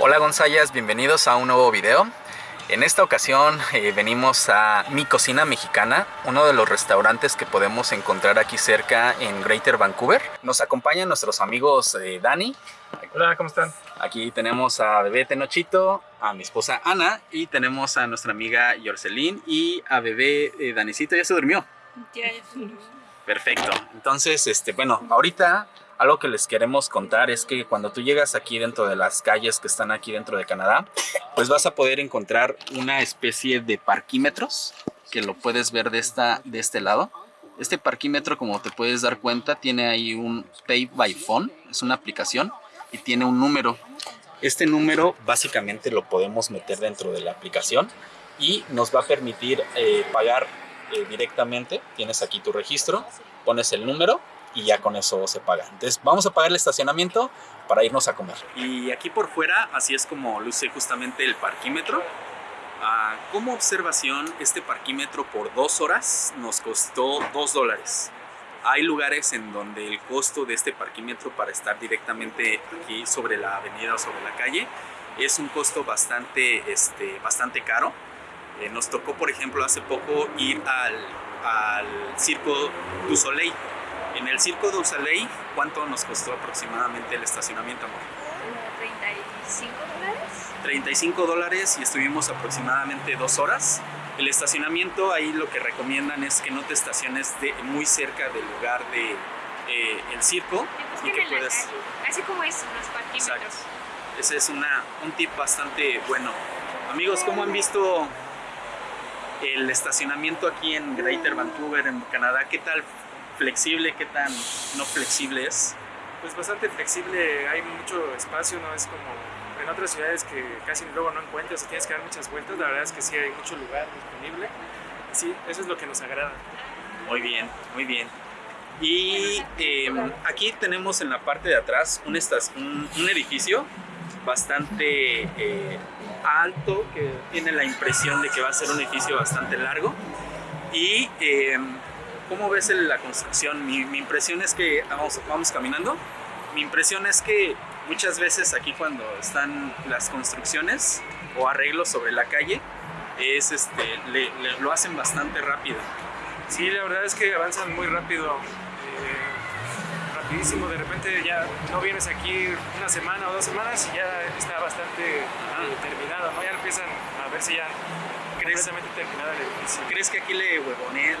Hola Gonzayas, bienvenidos a un nuevo video. En esta ocasión eh, venimos a Mi Cocina Mexicana, uno de los restaurantes que podemos encontrar aquí cerca en Greater Vancouver. Nos acompañan nuestros amigos eh, Dani. Hola, ¿cómo están? Aquí tenemos a Bebé Tenochito, a mi esposa Ana y tenemos a nuestra amiga Yorcelín y a Bebé eh, Danicito. ¿Ya se durmió? Ya, ya se durmió. Perfecto. Entonces, este, bueno, ahorita algo que les queremos contar es que cuando tú llegas aquí dentro de las calles que están aquí dentro de Canadá, pues vas a poder encontrar una especie de parquímetros que lo puedes ver de, esta, de este lado. Este parquímetro, como te puedes dar cuenta, tiene ahí un Pay by Phone, es una aplicación y tiene un número. Este número básicamente lo podemos meter dentro de la aplicación y nos va a permitir eh, pagar eh, directamente. Tienes aquí tu registro, pones el número y ya con eso se paga. Entonces vamos a pagar el estacionamiento para irnos a comer. Y aquí por fuera, así es como luce justamente el parquímetro. Ah, como observación, este parquímetro por dos horas nos costó dos dólares. Hay lugares en donde el costo de este parquímetro para estar directamente aquí sobre la avenida o sobre la calle es un costo bastante, este, bastante caro. Eh, nos tocó, por ejemplo, hace poco ir al, al Circo du Soleil en el Circo du Soleil, ¿cuánto nos costó aproximadamente el estacionamiento, amor? 35 dólares. 35 dólares y estuvimos aproximadamente dos horas. El estacionamiento ahí lo que recomiendan es que no te estaciones de, muy cerca del lugar de eh, el circo y que puedas... Así como es los parquímetros. Exacto. Ese es una, un tip bastante bueno. Amigos, ¿cómo han visto el estacionamiento aquí en Greater Vancouver, en Canadá? ¿Qué tal flexible, qué tan no flexible es? Pues bastante flexible, hay mucho espacio, no es como en otras ciudades que casi luego no encuentras o tienes que dar muchas vueltas, la verdad es que sí hay mucho lugar disponible. Sí, eso es lo que nos agrada. Muy bien, muy bien. Y eh, aquí tenemos en la parte de atrás un, un, un edificio bastante eh, alto que tiene la impresión de que va a ser un edificio bastante largo y eh, ¿Cómo ves la construcción? Mi, impresión es que vamos, vamos caminando. Mi impresión es que muchas veces aquí cuando están las construcciones o arreglos sobre la calle, es este, lo hacen bastante rápido. Sí, la verdad es que avanzan muy rápido, eh, rapidísimo. De repente ya no vienes aquí una semana o dos semanas y ya está bastante eh, terminado, ¿no? Ya empiezan a verse ya ¿Crees, ¿Crees que aquí le huevoné,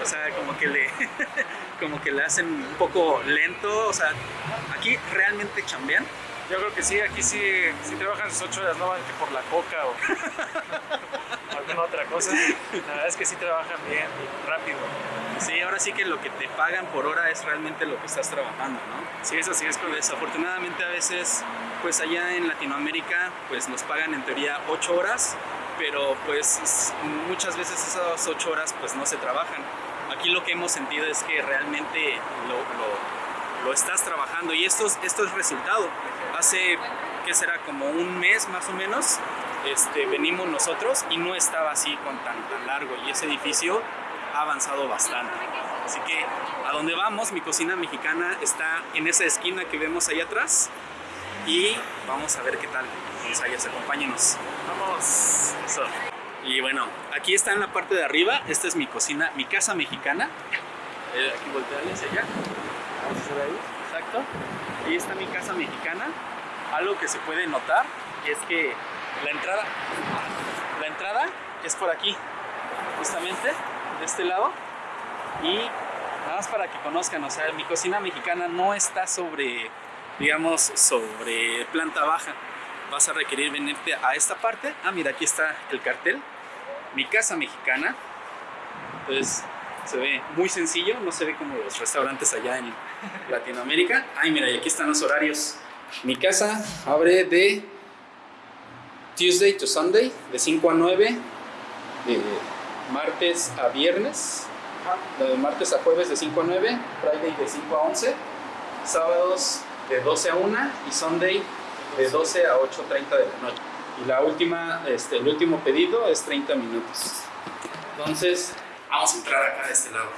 o sea, como que le como que le hacen un poco lento? O sea, ¿aquí realmente chambean? Yo creo que sí, aquí sí, sí trabajan sus ocho horas, no van que por la coca o alguna otra cosa. La verdad es que sí trabajan bien y rápido. Sí, ahora sí que lo que te pagan por hora es realmente lo que estás trabajando, ¿no? Sí, eso sí es correcto. Desafortunadamente a veces, pues allá en Latinoamérica, pues nos pagan en teoría ocho horas, pero pues muchas veces esas ocho horas pues no se trabajan. Aquí lo que hemos sentido es que realmente lo, lo, estás trabajando y esto es, esto es resultado. Hace, ¿qué será? Como un mes más o menos, este, venimos nosotros y no estaba así con tan, tan largo y ese edificio ha avanzado bastante. Así que a donde vamos, mi cocina mexicana está en esa esquina que vemos ahí atrás y vamos a ver qué tal. Vamos allá, acompáñenos. Vamos. Y bueno, aquí está en la parte de arriba, esta es mi cocina, mi casa mexicana. Eh, aquí voltearle allá. Vamos a hacer ahí. Exacto. Ahí está mi casa mexicana. Algo que se puede notar es que la entrada, la entrada es por aquí, justamente, de este lado. Y nada más para que conozcan, o sea, mi cocina mexicana no está sobre digamos, sobre planta baja. Vas a requerir venirte a esta parte. Ah, mira, aquí está el cartel. Mi casa mexicana. Entonces, se ve muy sencillo, no se ve como los restaurantes allá en Latinoamérica. Ay, mira, y aquí están los horarios. Mi casa abre de Tuesday to Sunday, de 5 a 9, de martes a viernes, de martes a jueves de 5 a 9, Friday de 5 a 11, sábados de 12 a 1 y Sunday de 12 a 8.30 de la noche. Y la última, este, el último pedido es 30 minutos. Entonces, vamos a entrar acá de este lado.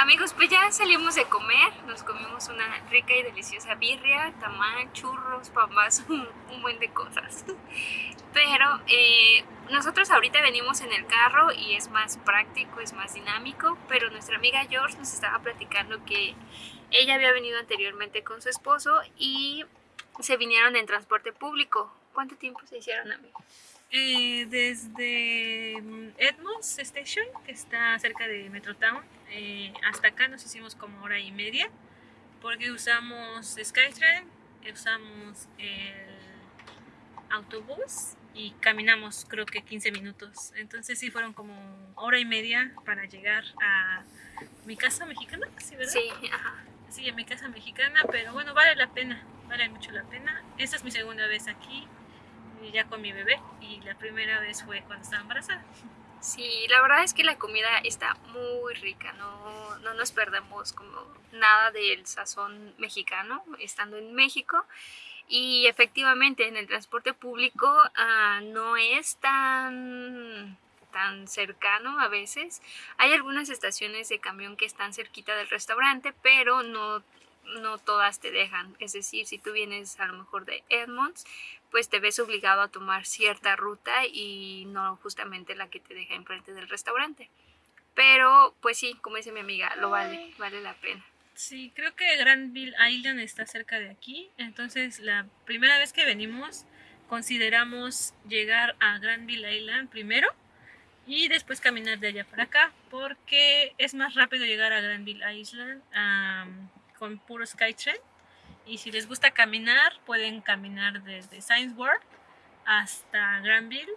Amigos, pues ya salimos de comer, nos comimos una rica y deliciosa birria, tamal, churros, pambas, un, buen de cosas. Pero eh, nosotros ahorita venimos en el carro y es más práctico, es más dinámico, pero nuestra amiga George nos estaba platicando que ella había venido anteriormente con su esposo y se vinieron en transporte público. ¿Cuánto tiempo se hicieron, amigos? Eh, desde mm, Edmonds Station, que está cerca de Metrotown, eh, hasta acá nos hicimos como hora y media, porque usamos Skytrain, usamos el autobús y caminamos creo que 15 minutos. Entonces sí fueron como hora y media para llegar a mi casa mexicana, ¿sí, verdad? Sí, ajá. Sí, a mi casa mexicana, pero bueno, vale la pena, vale mucho la pena. Esta es mi segunda vez aquí, ya con mi bebé, y la primera vez fue cuando estaba embarazada. Sí, la verdad es que la comida está muy rica, no, no nos perdemos como nada del sazón mexicano estando en México. Y efectivamente en el transporte público ah, no es tan, tan cercano a veces. Hay algunas estaciones de camión que están cerquita del restaurante, pero no, no todas te dejan. Es decir, si tú vienes a lo mejor de Edmonds, pues te ves obligado a tomar cierta ruta y no justamente la que te deja enfrente del restaurante. Pero pues sí, como dice mi amiga, lo vale, vale la pena. Sí, creo que Granville Island está cerca de aquí, entonces la primera vez que venimos consideramos llegar a Granville Island primero y después caminar de allá para acá, porque es más rápido llegar a Granville Island con puro Skytrain. Y si les gusta caminar, pueden caminar desde Science World hasta Granville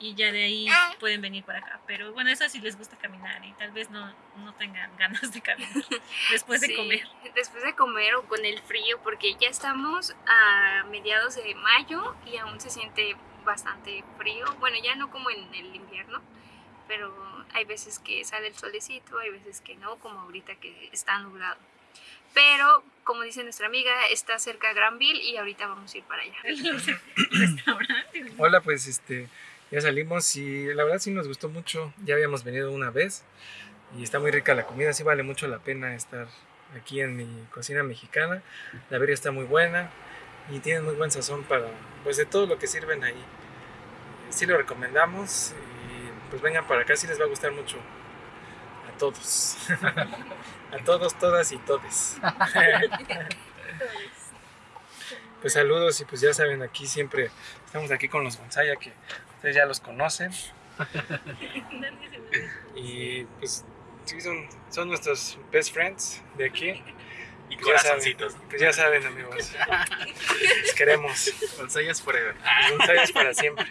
y ya de ahí pueden venir para acá. Pero bueno, eso si les gusta caminar y tal vez no, no tengan ganas de caminar después de Sí, comer. Después de comer o con el frío, porque ya estamos a mediados de mayo y aún se siente bastante frío. Bueno, ya no como en el invierno, pero hay veces que sale el solecito, hay veces que no, como ahorita que está nublado. Pero, como dice nuestra amiga, está cerca Granville y ahorita vamos a ir para allá. El restaurante. Hola, pues este, ya salimos y la verdad sí nos gustó mucho. Ya habíamos venido una vez y está muy rica la comida. Sí vale mucho la pena estar aquí en mi cocina mexicana. La birria está muy buena y tienen muy buen sazón para, pues de todo lo que sirven ahí. Sí lo recomendamos y pues vengan para acá, sí les va a gustar mucho todos. a todos, todas y todes. Pues saludos y pues ya saben, aquí siempre estamos aquí con los Gonzaya que ustedes ya los conocen y pues sí son, son nuestros best friends de aquí. Y Pues ya saben, corazoncitos. pues ya saben amigos, los queremos, Gonzayas forever. Gonzayas para siempre.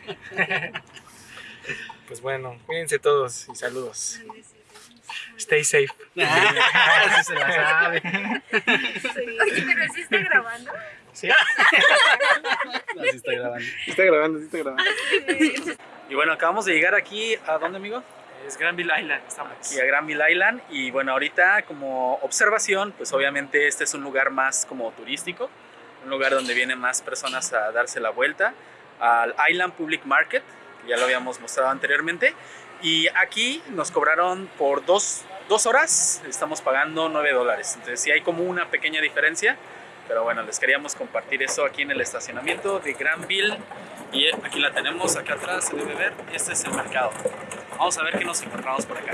Pues bueno, cuídense todos y saludos. Stay safe. Así se la sabe. Oye, pero sí está grabando. ¿Sí? Así está grabando. Está grabando, sí está grabando. Y bueno, acabamos de llegar aquí, ¿a dónde, amigo? Es Granville Island, estamos. Aquí a Granville Island. Y bueno, ahorita como observación, pues obviamente este es un lugar más como turístico, un lugar donde vienen más personas a darse la vuelta al Island Public Market, que ya lo habíamos mostrado anteriormente. Y aquí nos cobraron por dos, dos horas, estamos pagando 9 dólares. Entonces sí hay como una pequeña diferencia. Pero bueno, les queríamos compartir eso aquí en el estacionamiento de Granville. Y aquí la tenemos, acá atrás se debe ver. Este es el mercado. Vamos a ver qué nos encontramos por acá.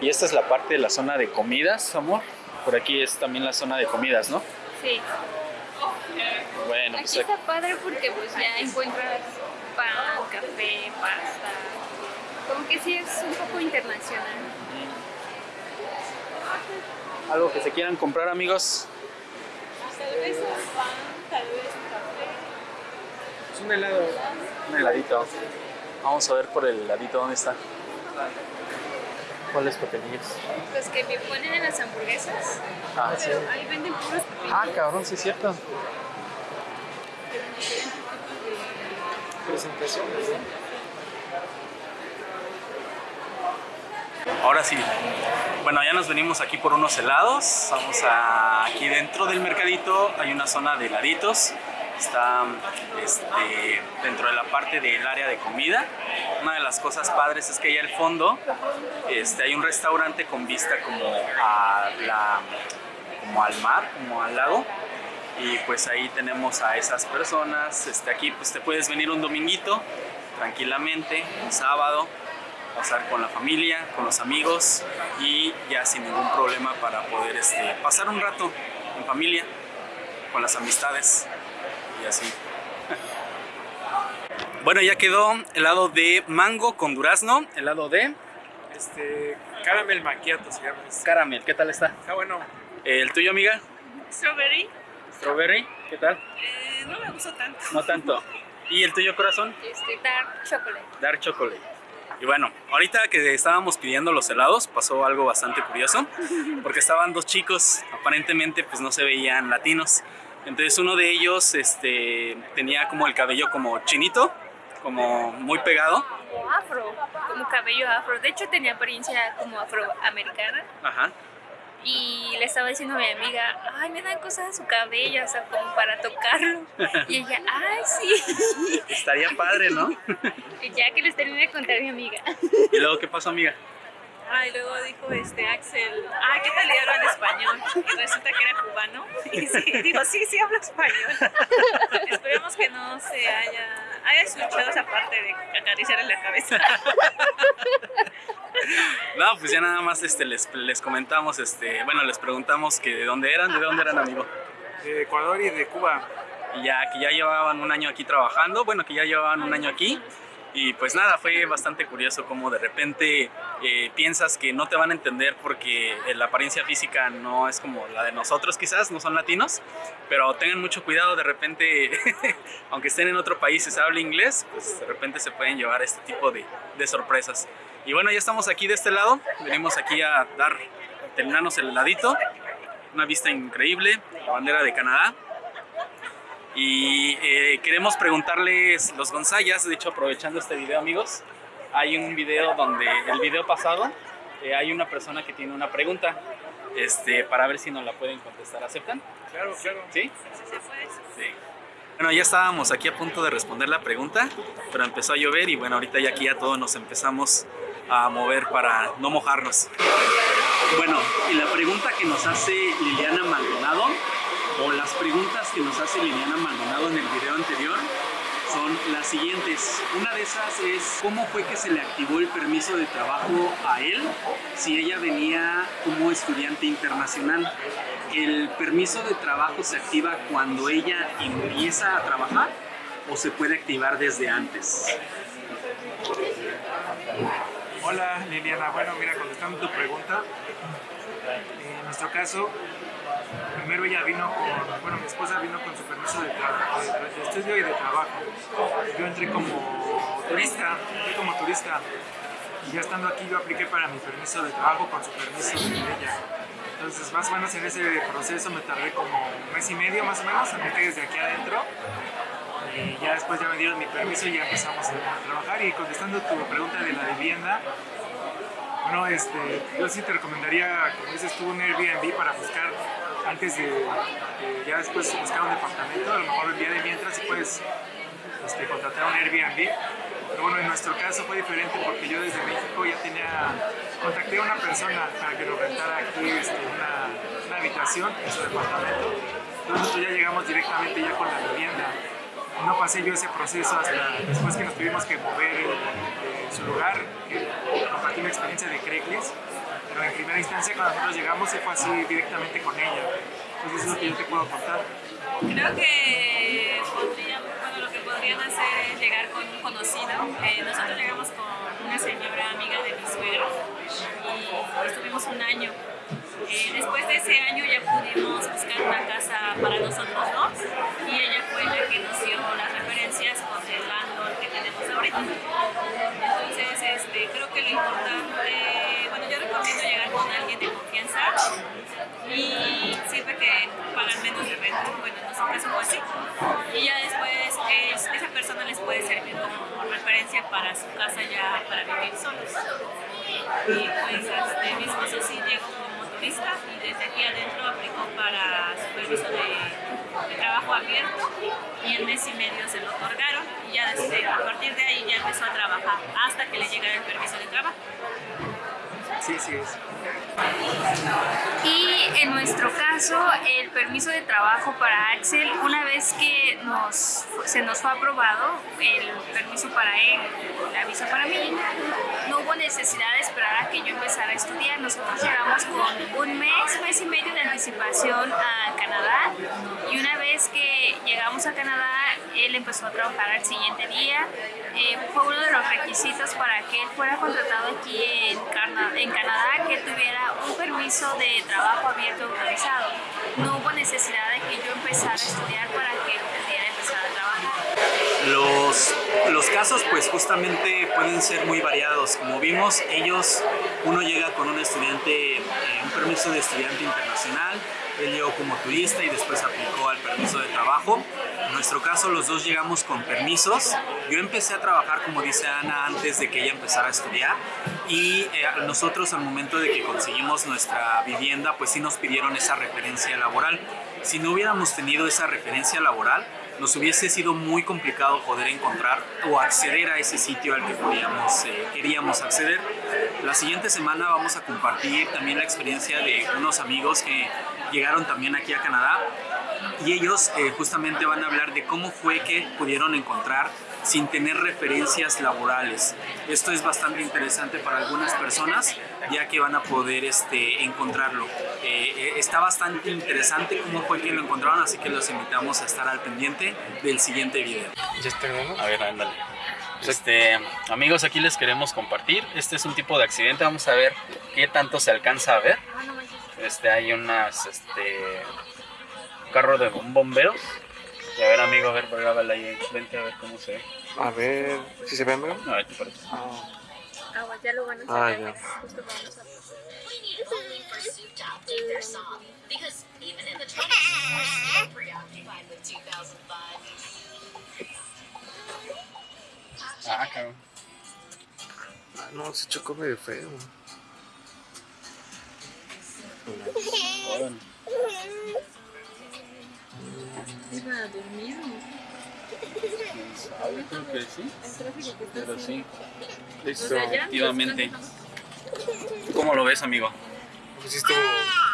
Y esta es la parte de la zona de comidas, amor. Por aquí es también la zona de comidas, ¿no? Sí. Bueno, pues Aquí está padre porque pues ya encuentras pan, café, pasta. Como que sí es un poco internacional. algo que se quieran comprar, amigos. Tal vez un pan, tal vez café. Es un helado. Un heladito. Vamos a ver por el heladito dónde está. ¿Cuáles pepinillos? Los que me ponen en las hamburguesas. Ah, sí. Pero ahí venden puros pepinillos. Ah, cabrón, sí es cierto. Presentaciones, ¿no? Ahora sí. Bueno, ya nos venimos aquí por unos helados. Vamos a aquí dentro del mercadito hay una zona de heladitos está este, dentro de la parte del área de comida. Una de las cosas padres es que allá al fondo este, hay un restaurante con vista como, a la, al mar, como al lago. Y pues ahí tenemos a esas personas. Este, aquí pues te puedes venir un dominguito tranquilamente, un sábado, pasar con la familia, con los amigos y ya sin ningún problema para poder este, pasar un rato en familia, con las amistades y así. Bueno, ya quedó helado de mango con durazno, helado de Este, caramel macchiato se llama. este. caramel. ¿Qué tal está? Está bueno. ¿El tuyo, amiga? Strawberry. Strawberry. ¿Qué tal? Eh, no me gustó tanto. No tanto. ¿Y el tuyo, corazón? Este, dark chocolate. Dark Chocolate. Y bueno, ahorita que estábamos pidiendo los helados pasó algo bastante curioso porque estaban dos chicos, aparentemente pues no se veían latinos. Entonces uno de ellos este, tenía como el cabello como chinito, como muy pegado. Como afro, como cabello afro. De hecho tenía apariencia como afroamericana. Ajá. Y le estaba diciendo a mi amiga, ay, me dan cosas en su cabello, o sea, como para tocarlo. Y ella, ay, sí. Estaría padre, ¿no? Ya que les terminé de contar a mi amiga. ¿Y luego qué pasó, amiga? Ah, y luego dijo este Axel, ah, ¿qué tal le hablan español? Y resulta que era cubano. Y sí, dijo, sí, sí hablo español. Esperemos que no se haya, haya escuchado esa parte de acariciarle la cabeza. No, pues ya nada más este, les, les comentamos, este, bueno, les preguntamos que de dónde eran, de dónde eran, amigo. De Ecuador y de Cuba. y ya que ya llevaban un año aquí trabajando, bueno, que ya llevaban un año aquí. Y pues nada, fue bastante curioso como de repente eh, piensas que no te van a entender porque eh, la apariencia física no es como la de nosotros quizás, no son latinos, pero tengan mucho cuidado, de repente, aunque estén en otro país y se hable inglés, pues de repente se pueden llevar este tipo de, de sorpresas. Y bueno, ya estamos aquí de este lado, venimos aquí a dar, terminarnos el heladito, una vista increíble, la bandera de Canadá. Y eh, queremos preguntarles los Gonzayas, de hecho aprovechando este video amigos, hay un video donde, el video pasado, eh, hay una persona que tiene una pregunta este, para ver si nos la pueden contestar. ¿Aceptan? Claro, claro. ¿Sí? Sí, se puede. Sí. Bueno, ya estábamos aquí a punto de responder la pregunta, pero empezó a llover y bueno, ahorita ya aquí ya todos nos empezamos a mover para no mojarnos. Bueno, y la pregunta que nos hace Liliana Maldonado, o las preguntas que nos hace Liliana Maldonado en el video anterior, son las siguientes. Una de esas es cómo fue que se le activó el permiso de trabajo a él si ella venía como estudiante internacional. ¿El permiso de trabajo se activa cuando ella empieza a trabajar o se puede activar desde antes? Hola Liliana, bueno mira, contestando tu pregunta, en nuestro caso, primero ella vino con, bueno mi esposa vino con su permiso de, de- de estudio y de trabajo. Yo entré como turista, entré como turista y ya estando aquí yo apliqué para mi permiso de trabajo con su permiso de ella. Entonces más o menos en ese proceso me tardé como un mes y medio más o menos, apliqué desde aquí adentro y ya después ya me dieron mi permiso y ya empezamos a trabajar y contestando tu pregunta de la vivienda bueno este yo sí te recomendaría como dices tú un Airbnb para buscar antes de, ya después buscar un departamento a lo mejor el día de mientras puedes este, contratar un Airbnb. Pero bueno en nuestro caso fue diferente porque yo desde México ya tenía contacté a una persona para que nos rentara aquí este, una, una habitación en su departamento. Entonces ya llegamos directamente ya con la vivienda. No pasé yo ese proceso hasta después que nos tuvimos que mover de su lugar, compartí una experiencia de Craigslist, en primera instancia cuando nosotros llegamos se fue así directamente con ella. Entonces eso es lo que yo te puedo contar. Creo que bueno, lo que podrían hacer es llegar con un conocido. Eh, nosotros llegamos con una señora amiga de mi suegro y estuvimos un año. Eh, después de ese año ya pudimos buscar una casa para nosotros dos y ella fue la que nos dio las referencias con el landlord que tenemos ahorita. Entonces, este, creo que lo importante, recomiendo llegar con alguien de confianza y sirve que pagan menos de renta. Bueno, caso fue así. Y ya después es- esa persona les puede servir como referencia para su casa ya para vivir solos. Y pues este, mi esposo sí llegó como turista y desde aquí adentro aplicó para su permiso de, de trabajo abierto y en mes y medio se lo otorgaron y ya desde, a partir de ahí ya empezó a trabajar hasta que le llegara el permiso de trabajo. Sí, sí es. Y en nuestro caso, el permiso de trabajo para Axel, una vez que nos, se nos fue aprobado el permiso para él, la visa para mí, no hubo necesidad de esperar a que yo empezara a estudiar. Nosotros llegamos con un mes, mes y medio de anticipación a Canadá y una vez que llegamos a Canadá, él empezó a trabajar al siguiente día. Eh, fue uno de los requisitos para que él fuera contratado aquí en, Cana- en Canadá, que tuviera un permiso de trabajo abierto autorizado. No hubo necesidad de que yo empezara a estudiar para que pudiera empezar a trabajar. Los, los casos pues justamente pueden ser muy variados. Como vimos, ellos, uno llega con un estudiante, eh, un permiso de estudiante internacional, él llegó como turista y después aplicó al permiso de trabajo. En nuestro caso los dos llegamos con permisos. Yo empecé a trabajar, como dice Ana, antes de que ella empezara a estudiar y eh, nosotros al momento de que conseguimos nuestra vivienda pues sí nos pidieron esa referencia laboral. Si no hubiéramos tenido esa referencia laboral, nos hubiese sido muy complicado poder encontrar o acceder a ese sitio al que podíamos, eh, queríamos acceder. La siguiente semana vamos a compartir también la experiencia de unos amigos que llegaron también aquí a Canadá y ellos eh, justamente van a hablar de cómo fue que pudieron encontrar sin tener referencias laborales. Esto es bastante interesante para algunas personas ya que van a poder este, encontrarlo. Eh, eh, está bastante interesante cómo fue que lo encontraron, así que los invitamos a estar al pendiente del siguiente video. ¿Ya? A ver, ándale. Este, amigos, aquí les queremos compartir. Este es un tipo de accidente. Vamos a ver qué tanto se alcanza a ver. Este, hay unas, este, carro de un bomberos. Y a ver, amigo, a ver, grábala ahí. Vente a ver cómo se ve. A ver, ¿sí se ve, amigo? A ver, ¿te parece? Ah, Agua, ya lo van a Ah, sacar, ya. mira, justo vamos a- We need only pursuit to update their song because even in the 20s, we're still preoccupied with 2005. Ah, cabrón. ah, no, se chocó medio feo. Órale. Iba a dormir. ¿Quién sabe? Creo que sí. Pero sí, Listo. efectivamente. ¿Cómo lo ves, amigo? Pues sí estuvo,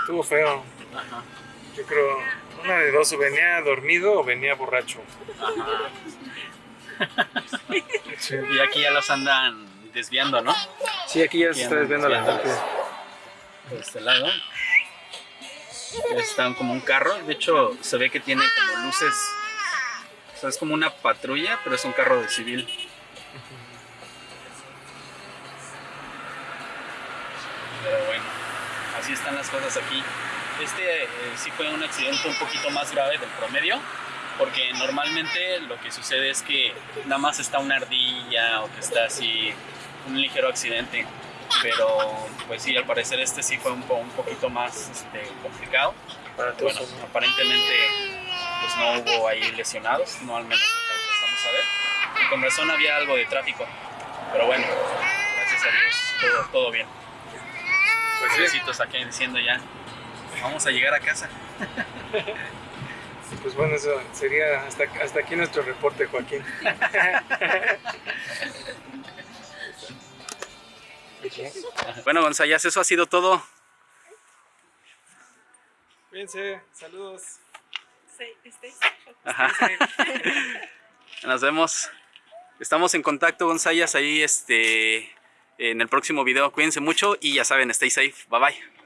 estuvo feo. Ajá. Yo creo, una de dos, o venía dormido o venía borracho. Sí, Y aquí ya los andan desviando, ¿no? sí aquí ya Aquí se está desviando la gente. Por este lado. Están como un carro. De hecho, se ve que tiene como luces. Es como una patrulla, pero es un carro de civil. Pero bueno, así están las cosas aquí. Este eh, sí fue un accidente un poquito más grave del promedio, porque normalmente lo que sucede es que nada más está una ardilla o que está así un ligero accidente. Pero pues sí, al parecer este sí fue un, po- un poquito más este, complicado. Para todos. Bueno, aparentemente pues no hubo ahí lesionados, no al menos alcanzamos a ver. Y con razón había algo de tráfico. Pero bueno, gracias a Dios, todo, todo bien. Pues sí, Besitos aquí diciendo ya, vamos a llegar a casa. pues bueno, eso sería hasta, hasta aquí nuestro reporte, Joaquín. Bueno, Gonzayas, eso ha sido todo. Cuídense, saludos. Sí, este. Ajá. Nos vemos. Estamos en contacto, Gonzayas, ahí este, en el próximo video. Cuídense mucho y ya saben, stay safe. Bye bye.